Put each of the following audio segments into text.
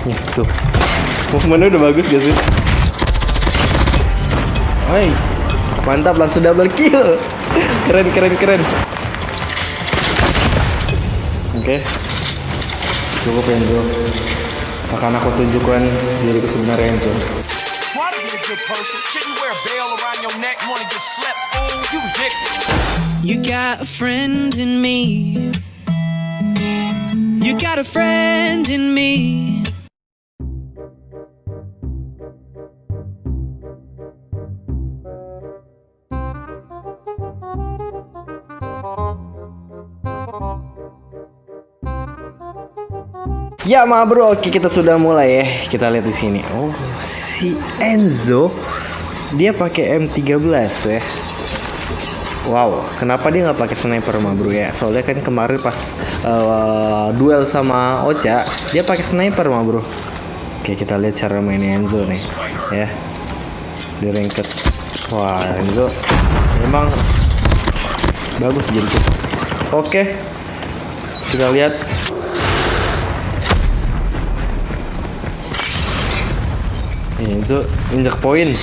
Nih, tuh. Movementnya udah bagus gak sih? Nice. Mantap langsung double kill. Keren keren keren. Oke. Cukup Enzo. Akan aku tunjukkan diriku sebenarnya Enzo. You got a friend in me. You got a friend in me. Ya ma bro, oke kita sudah mulai ya. Kita lihat di sini. Oh, si Enzo dia pakai M13 ya. Wow, kenapa dia nggak pakai sniper ma bro ya? Soalnya kan kemarin pas uh, duel sama Ocha, dia pakai sniper ma bro. Oke, kita lihat cara main Enzo nih, ya. Di ranked. Wah, Enzo memang bagus jadi. Oke, kita lihat Enzo injak poin.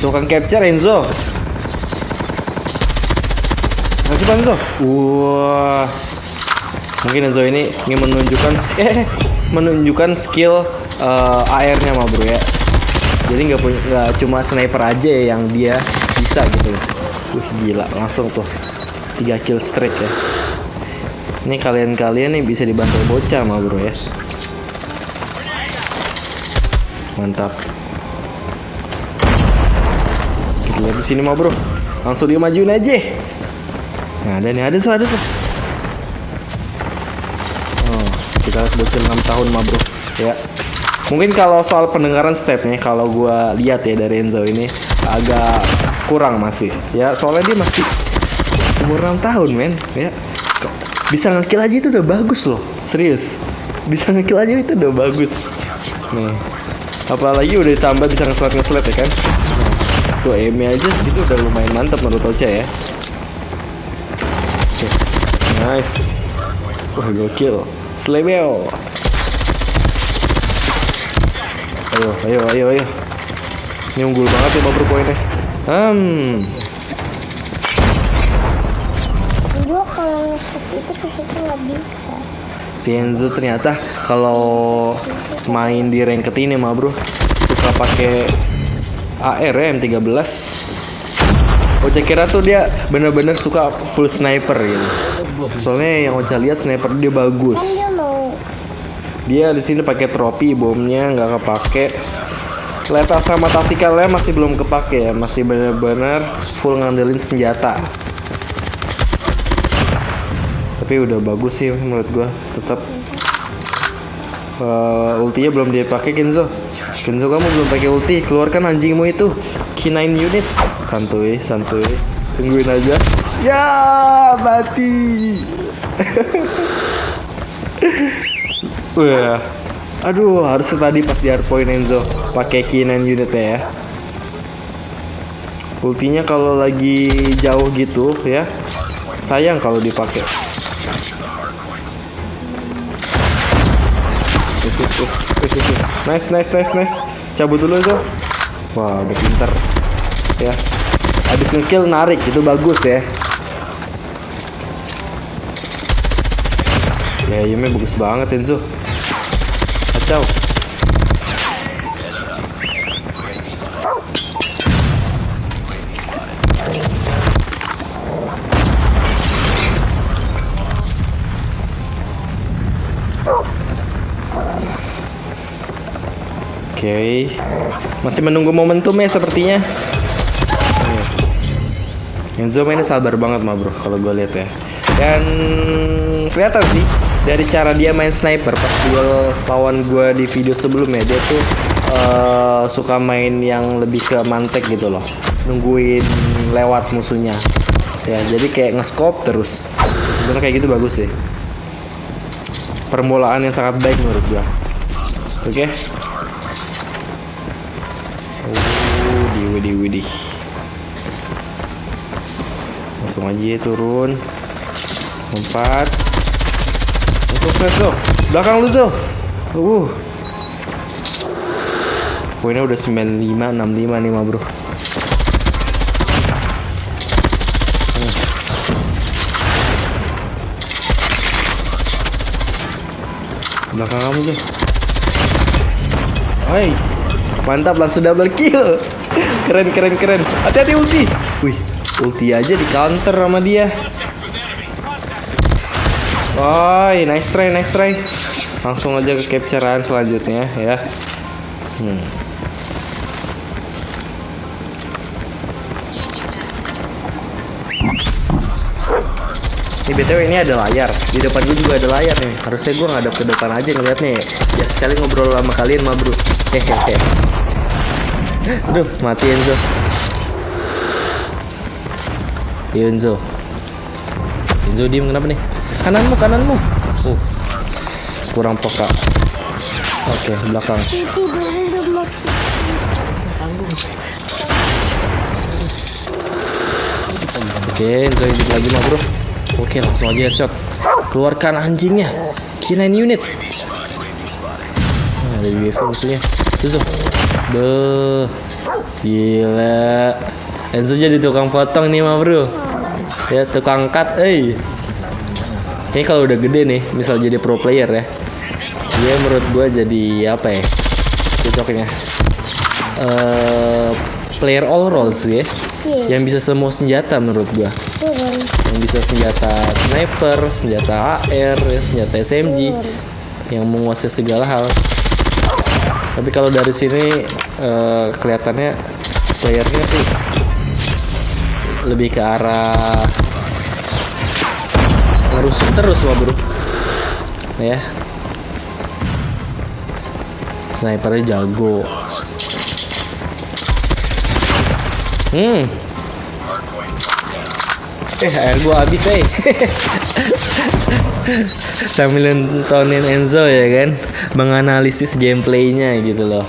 Tukang capture Enzo. Masih Enzo? Wah. Mungkin Enzo ini ingin menunjukkan eh menunjukkan skill uh, AR-nya mah bro ya. Jadi nggak punya nggak cuma sniper aja yang dia bisa gitu. Wih gila langsung tuh. 3 kill streak ya. Ini kalian-kalian nih bisa dibantu bocah mah bro ya. Mantap lihat di sini mah bro langsung dia majuin aja. Nah ada nih ada so ada so oh kita bocil 6 tahun mah bro ya. Mungkin kalau soal pendengaran stepnya kalau gua lihat ya dari Enzo ini agak kurang masih. Ya soalnya dia masih umur 6 tahun men. Ya. Bisa ngekill aja itu udah bagus loh. Serius. Bisa ngekill aja itu udah bagus. Nih. Apalagi udah ditambah bisa ngeslet ngeslet ya kan tuh aim aja itu udah lumayan mantap menurut Ocha ya. Oke. nice. Wah gokil. Slebeo. Ayo ayo ayo ayo. Ini unggul banget ya bubble poinnya hmm Gue kalau ngesek itu ke situ nggak bisa. si Enzo ternyata kalau main di ranked ini mah bro suka pakai AR ya M13 Ocha kira tuh dia bener-bener suka full sniper gitu. Soalnya yang Ocha lihat sniper dia bagus. Kan dia dia di sini pakai tropi bomnya nggak kepake. Letak sama taktikalnya masih belum kepake ya masih bener-bener full ngandelin senjata. Tapi udah bagus sih menurut gua tetap uh, ultinya belum dipakai Kenzo Kenzo kamu belum pakai ulti. Keluarkan anjingmu itu. K9 unit. Santuy santuy. Tungguin aja. Ya mati. Wah, aduh harusnya tadi pas di hardpoint Enzo pakai K9 unit ya. Ultinya kalau lagi jauh gitu ya, sayang kalau dipakai. Nice, nice, nice, nice. Cabut dulu Enzo. Wah, udah pinter. Ya, habis ngekill narik itu bagus ya. Ya, Yume bagus banget Enzo. Kacau. Oke, masih menunggu momentum ya sepertinya. Enzo mainnya sabar banget mah bro, kalau gue lihat ya. Dan kelihatan sih dari cara dia main sniper pas duel lawan gue di video sebelumnya dia tuh uh, suka main yang lebih ke mantek gitu loh, nungguin lewat musuhnya. Ya jadi kayak nge-scope terus. Sebenarnya kayak gitu bagus sih. Permulaan yang sangat baik menurut gue. Oke. Okay? Widih. Langsung aja ya, turun. Empat. Langsung flash Zo. Belakang lu Zo. Uh. Poinnya udah 95 65 nih mah bro. belakang kamu Zo Guys, mantap langsung double kill. Keren keren keren. Hati-hati ulti. Wih, ulti aja di counter sama dia. Woi, nice try, nice try. Langsung aja ke capturean selanjutnya ya. Hmm. Ini BTW ini ada layar Di depan gue juga ada layar nih Harusnya gue ngadep ke depan aja ngeliat nih Ya sekali ngobrol sama kalian mah bro Hehehe Aduh mati Enzo Enzo Enzo diem kenapa nih Kananmu kananmu Uh Kurang peka Oke belakang dulu mau Oke, Enzo hidup lagi mah bro. Oke, langsung aja headshot. Keluarkan anjingnya. K9 unit. Nah, ada UFO musuhnya. Enzo. Beuh. Gila. Enzo jadi tukang potong nih mah bro. Ya tukang cut, eh. Ini kalau udah gede nih, misal jadi pro player ya. Dia menurut gua jadi apa ya? Cocoknya. Eh player all roles ya. Iya. Yang bisa semua senjata menurut gua turun. yang bisa senjata sniper, senjata AR, senjata SMG, yang menguasai segala hal. Tapi kalau dari sini eh, kelihatannya playernya sih lebih ke arah ngerusuh terus wah bro. Ya. Snipernya jago. Hmm, Eh, air gua habis, eh. Sambil nontonin Enzo ya kan, menganalisis gameplaynya gitu loh.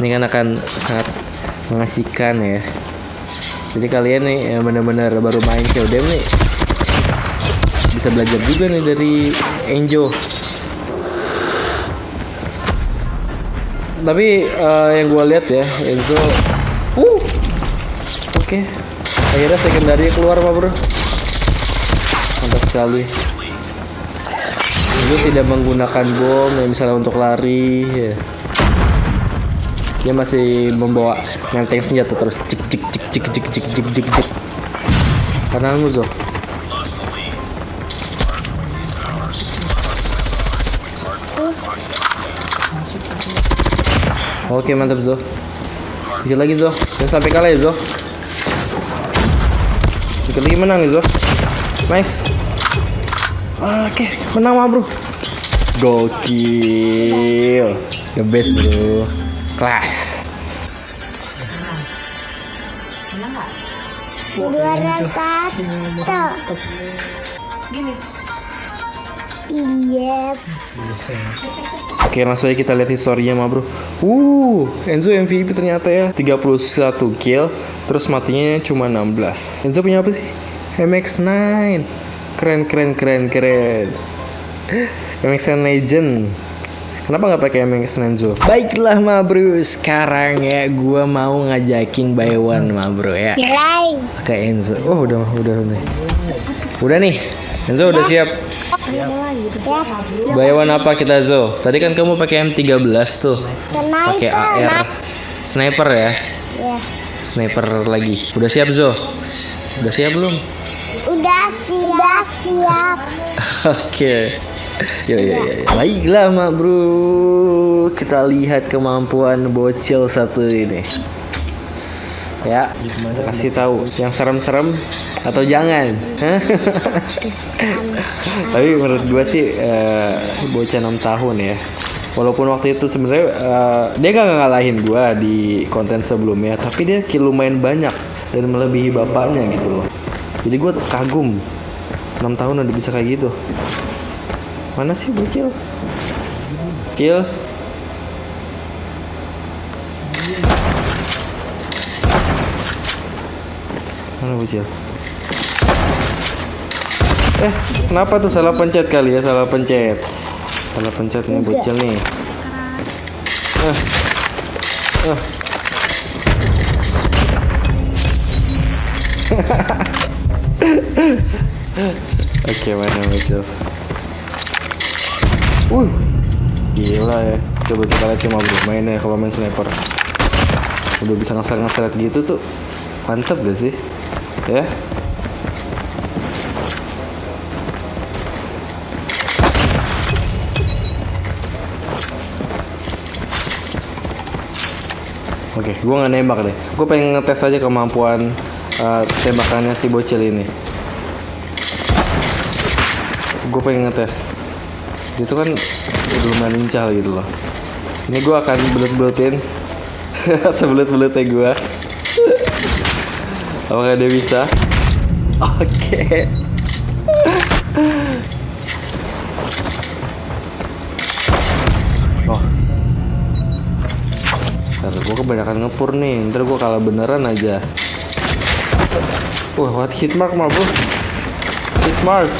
Ini kan akan sangat mengasihkan ya. Jadi kalian nih yang benar-benar baru main CODM nih bisa belajar juga nih dari Enzo. Tapi eh, yang gua lihat ya, Enzo, uh, oke, akhirnya secondary keluar pak bro mantap sekali itu tidak menggunakan bom ya misalnya untuk lari ya. dia masih membawa menteng senjata terus cik cik cik cik cik cik cik cik cik. Kananmu Zo. Oke mantap Zo. Dikit lagi Zo. Jangan sampai kalah ya Zo. Dikit lagi menang nih Zo. Nice Oke menang mah bro. Gokil. The best bro. Kelas. Juara satu. Yes. Oke langsung aja kita lihat historinya mah bro. Uh Enzo MVP ternyata ya. 31 kill Terus matinya cuma 16 Enzo punya apa sih? MX9 Keren keren keren keren. MX9 Legend. Kenapa nggak pakai MX9 Enzo? Baiklah ma bro. Sekarang ya gua mau ngajakin by one ma bro ya. Nilai. Pakai Enzo. Oh udah udah udah Udah nih. Enzo udah siap. By one apa kita Zo? Tadi kan kamu pakai M13 tuh. Pakai AR sniper ya? Ya. sniper lagi. Udah siap Zo? Udah siap belum Udah siap. siap. oke. Yo yo yo yo. baiklah mak bro. Kita lihat kemampuan bocil satu ini. Ya kasih tahu. Yang serem-serem atau jangan? Tapi menurut gua sih eh, bocah 6 tahun ya. Walaupun waktu itu sebenarnya eh, dia gak ngalahin gua di konten sebelumnya tapi dia lumayan banyak dan melebihi bapaknya gitu loh jadi gua kagum 6 tahun udah bisa kayak gitu mana sih bocil kill mana bocil Eh, kenapa tuh salah pencet kali ya? Salah pencet. Salah pencet nih bocil nih. Eh. Ah. Oke, mana Bocil? Wuh, gila ya. Coba kita lihat cuma bro, mainnya kalau main sniper. Udah bisa ngeser-ngeser gitu tuh, mantep gak sih? Ya, Oke, gue nggak nembak deh. Gue pengen ngetes aja kemampuan eh, tembakannya si bocil ini. Gue pengen ngetes. Dia tuh kan lumayan lincah gitu loh. Ini gue akan belut-belutin sebelut-belutnya gue. Apakah dia bisa? Oke. Oh, Ntar gue kebanyakan ngepur nih Ntar gue kalah beneran aja Wah what hit mark mah bro? Hit mark.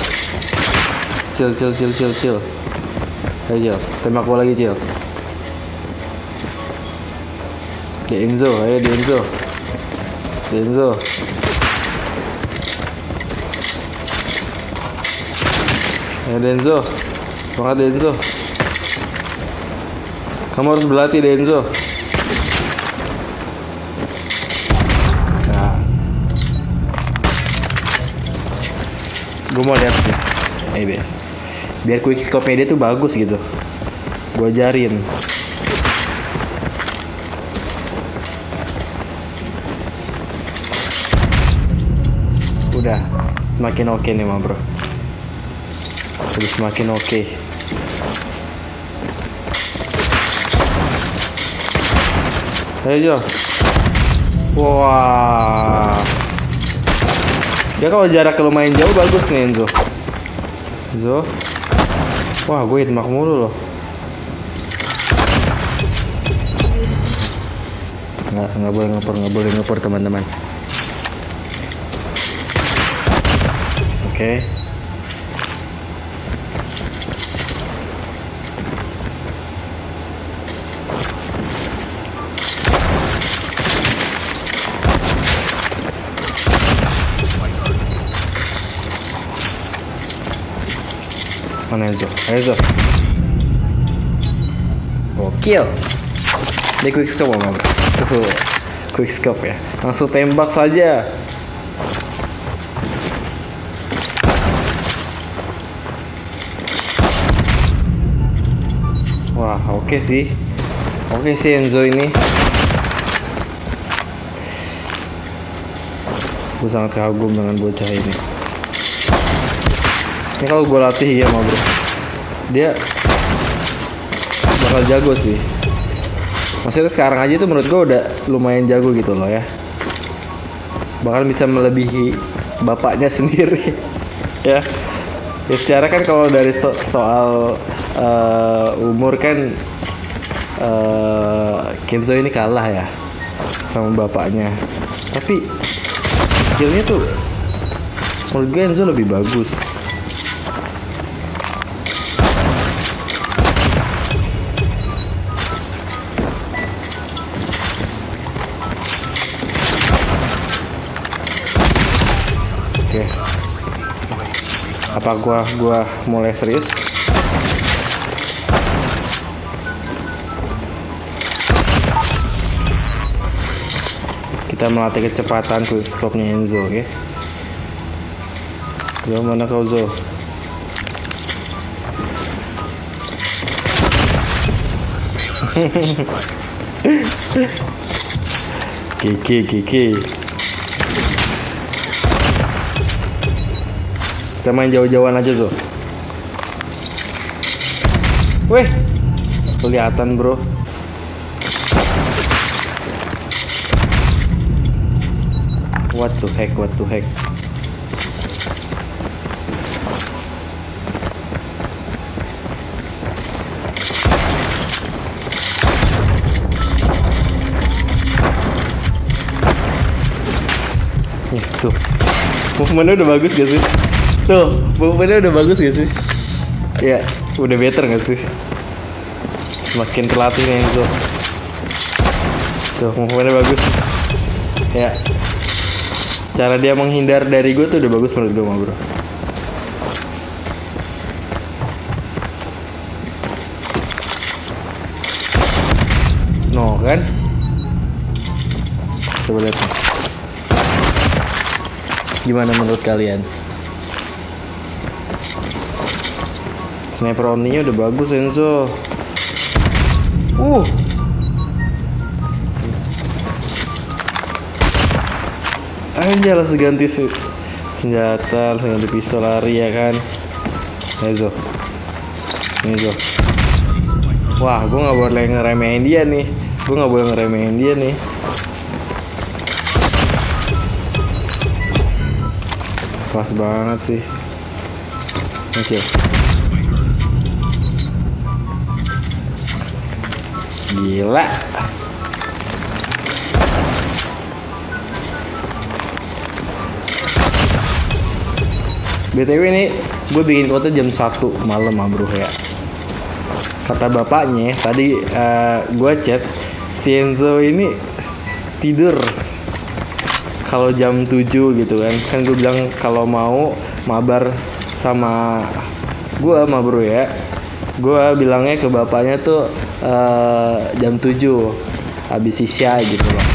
Chill chill chill chill chill. Ayo chill Tembak gue lagi chill Di Enzo Ayo di Enzo Di Enzo Denzo Semangat Denzo Kamu harus berlatih Denzo Gue mau lihat nih. Nih, biar. Quick scope dia tuh bagus gitu. Gue ajarin. Udah semakin oke nih mah bro. Udah semakin oke. Ayo Jo. Wah. Ya kalau jarak lumayan jauh bagus nih Enzo. Enzo. Wah, gue hitmark mulu loh. Nggak, nggak boleh ngepur, nggak boleh ngepur teman-teman. Oke. Mana Enzo? Enzo. Gokil. Dia quick scope apa bro? Tuh, quick scope ya. Langsung tembak saja. Wah, oke sih. Oke sih Enzo ini. Gue sangat kagum dengan bocah ini. Ini kalau gue latih ya mau bro, dia bakal jago sih. Maksudnya sekarang aja tuh menurut gue udah lumayan jago gitu loh ya. Bahkan bisa melebihi bapaknya sendiri. ya. Ya secara kan kalau dari so- soal eh, umur kan eh, Kenzo ini kalah ya sama bapaknya. Tapi skillnya tuh menurut gue Enzo lebih bagus. Apa gua gua mulai serius? Kita melatih kecepatan quick scope-nya Enzo, oke? Zo, mana kau Zo? Kiki, Kiki. Kita main jauh-jauhan aja Zo. Weh, kelihatan bro. What the heck, what the heck. Tuh. Movementnya udah bagus gak sih? Tuh, movementnya udah bagus gak sih? Ya, udah better gak sih? Semakin terlatih nih Enzo. Tuh, movementnya bagus. Ya. Cara dia menghindar dari gue tuh udah bagus menurut gue, bro. No, kan? Coba lihat. Gimana menurut kalian? Sniper only-nya udah bagus Enzo. Uh. Aja langsung ganti sih senjata, langsung pisau lari ya kan. Enzo. Enzo. Wah, gue nggak boleh ngeremehin dia nih. Gue nggak boleh ngeremehin dia nih. Pas banget sih. Masih. Gila. BTW ini gue bikin konten jam 1 malam ah bro ya. Kata bapaknya tadi gue chat Si Enzo ini tidur. Kalau jam 7 gitu kan. Kan gue bilang kalau mau mabar sama gue sama bro ya. Gue bilangnya ke bapaknya tuh eh, jam 7 Habis isya gitu loh.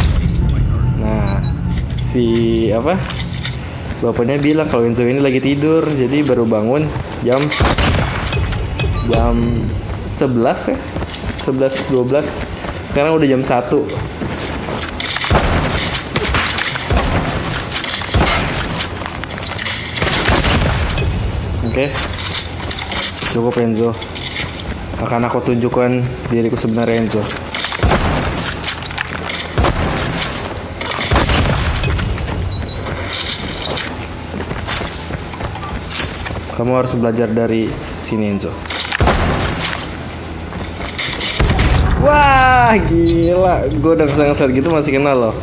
Nah si apa bapaknya bilang kalau Enzo ini lagi tidur jadi baru bangun jam jam 11 ya. 11 12 sekarang udah jam 1 Oke. Cukup Enzo Akan aku tunjukkan diriku sebenarnya Enzo Kamu harus belajar dari sini Enzo. Wah, gila. Gue udah sangat gitu masih kenal loh.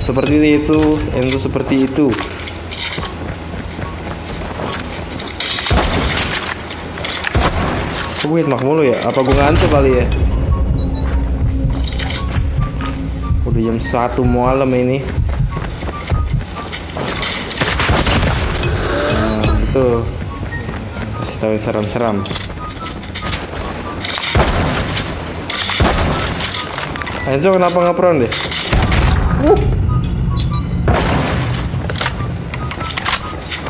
Seperti itu, Enzo seperti itu. Gue hitmark mulu ya? Apa gue ngantuk kali ya? Udah jam 1 malam ini. Nah, itu kasih tahu seram-seram. Enzo kenapa nggak prone deh?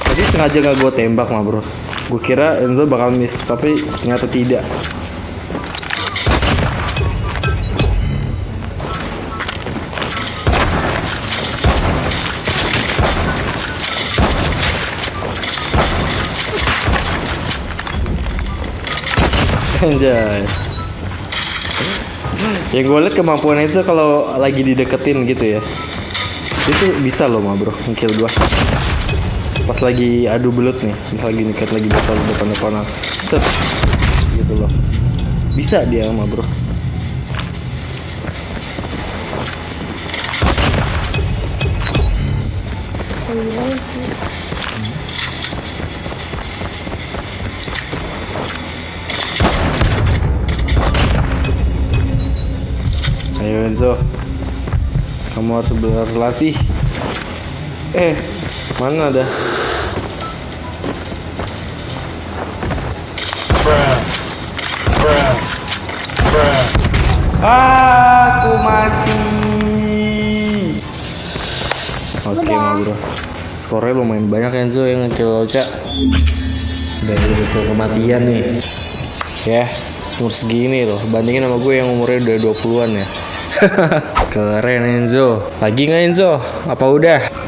Tadi sengaja nggak gue tembak mah bro. Gue kira Enzo bakal miss, tapi ternyata tidak. Anjay. Yang gue liat kemampuan Enzo kalau lagi dideketin gitu ya. Itu bisa loh bro, ngekill gua. Pas lagi adu belut nih, pas lagi deket lagi bakal depan depanan. Set. Gitu loh. Bisa dia mah bro. Ayo Enzo Kamu harus berlatih Eh Mana ada? Aku mati. Oke mau bro Skornya lumayan banyak Enzo yang ngekill Ocha. Udah udah kematian nih. Ya Umur segini loh. Bandingin sama gue yang umurnya udah 20an ya. Keren Enzo. Lagi nggak Enzo? Apa udah?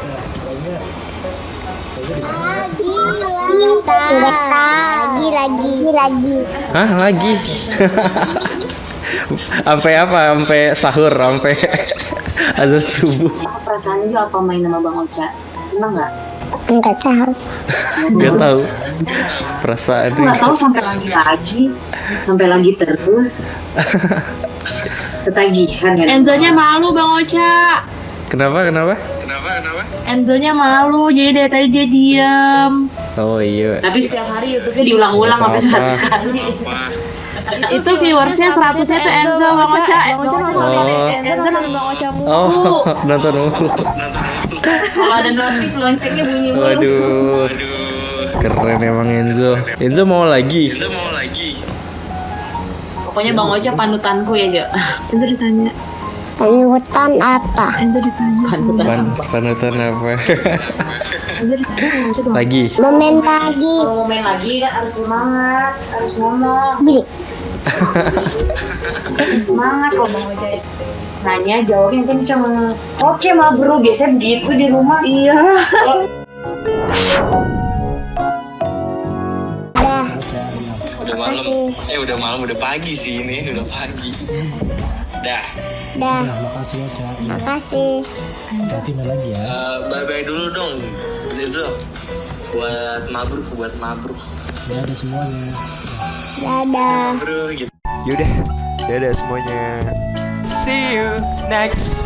Lagi lagi lagi Hah lagi? Sampai apa? Sampai sahur, sampai azan subuh. Perasaan juga apa main sama Bang Ocha? Seneng nggak? enggak tahu Gak tahu perasaan nggak tahu sampai lagi lagi, sampai lagi terus. Ketagihan ya. Enzonya malu Bang Ocha. Kenapa? Kenapa? Enzonya malu, jadi dari tadi dia diem. Oh iya. Tapi setiap hari YouTube-nya diulang-ulang sampai sehari sekali. Itu viewersnya 100 nya tuh Enzo Bang Ocha. Bang Ocha nonton Oh. Enzo nonton Bang Ocha mulu. Oh, nonton mulu. Kalau ada notif loncengnya bunyi mulu. Waduh. Keren emang Enzo. Enzo mau lagi. Pokoknya Bang Ocha panutanku ya, Jo. Enzo ditanya. Panutan apa? Panutan. Pan panutan apa? Lagi. Momen lagi. Kalau mau main lagi kan harus semangat, harus ngomong. Semangat kalau Bang Ocha nanya jawabnya kenceng. Oke, Ma Bro, biasanya begitu di rumah. Iya. Dah. udah malam eh udah malam udah pagi sih ini udah pagi dah Dah. makasih ya Cak Makasih. nanti main lagi ya Eh, bye bye dulu dong Rizal buat mabruk buat mabruk ya ada semuanya Dadah. bro gitu Yaudah, dadah semuanya. See you next